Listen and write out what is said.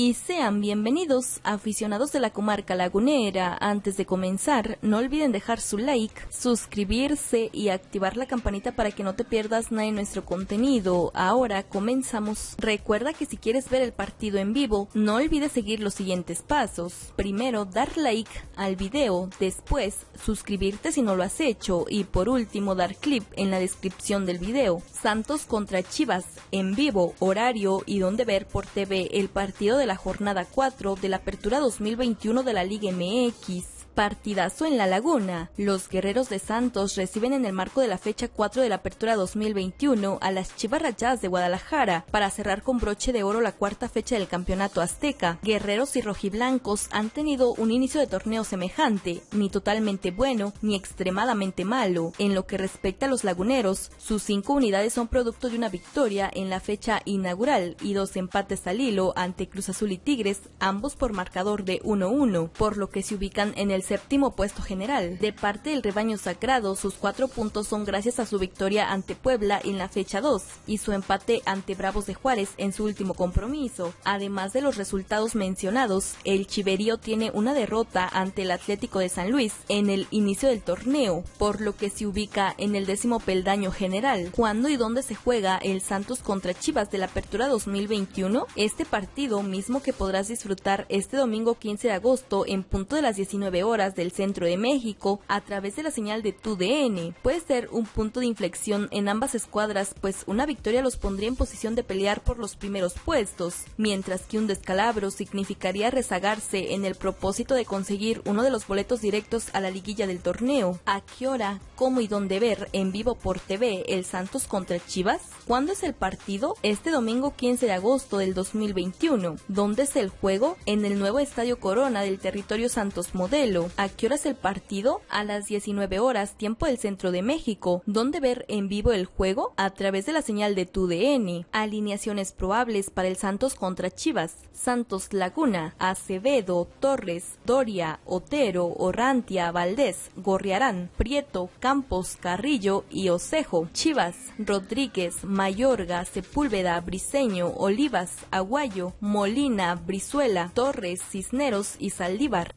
y sean bienvenidos aficionados de la comarca lagunera. Antes de comenzar, no olviden dejar su like, suscribirse y activar la campanita para que no te pierdas nada de nuestro contenido. Ahora comenzamos. Recuerda que si quieres ver el partido en vivo, no olvides seguir los siguientes pasos. Primero, dar like al video, después suscribirte si no lo has hecho y por último dar clip en la descripción del video. Santos contra Chivas en vivo, horario y donde ver por TV el partido de la jornada 4 de la Apertura 2021 de la Liga MX. Partidazo en La Laguna. Los guerreros de Santos reciben en el marco de la fecha 4 de la Apertura 2021 a las Chivas de Guadalajara para cerrar con broche de oro la cuarta fecha del campeonato azteca. Guerreros y rojiblancos han tenido un inicio de torneo semejante, ni totalmente bueno ni extremadamente malo. En lo que respecta a los laguneros, sus cinco unidades son producto de una victoria en la fecha inaugural y dos empates al hilo ante Cruz Azul y Tigres, ambos por marcador de 1-1, por lo que se ubican en el séptimo puesto general. De parte del rebaño sagrado, sus cuatro puntos son gracias a su victoria ante Puebla en la fecha 2 y su empate ante Bravos de Juárez en su último compromiso. Además de los resultados mencionados, el Chiverío tiene una derrota ante el Atlético de San Luis en el inicio del torneo, por lo que se ubica en el décimo peldaño general. ¿Cuándo y dónde se juega el Santos contra Chivas de la Apertura 2021? Este partido mismo que podrás disfrutar este domingo 15 de agosto en punto de las 19 horas horas del centro de México a través de la señal de TUDN. Puede ser un punto de inflexión en ambas escuadras, pues una victoria los pondría en posición de pelear por los primeros puestos, mientras que un descalabro significaría rezagarse en el propósito de conseguir uno de los boletos directos a la liguilla del torneo. ¿A qué hora, cómo y dónde ver en vivo por TV el Santos contra Chivas? ¿Cuándo es el partido? Este domingo 15 de agosto del 2021. ¿Dónde es el juego? En el nuevo Estadio Corona del territorio Santos Modelo ¿A qué hora es el partido? A las 19 horas, tiempo del centro de México. ¿Dónde ver en vivo el juego? A través de la señal de TUDN. Alineaciones probables para el Santos contra Chivas. Santos Laguna, Acevedo, Torres, Doria, Otero, Orrantia, Valdés, Gorriarán, Prieto, Campos, Carrillo y Osejo. Chivas, Rodríguez, Mayorga, Sepúlveda, Briseño, Olivas, Aguayo, Molina, Brizuela, Torres, Cisneros y Saldívar.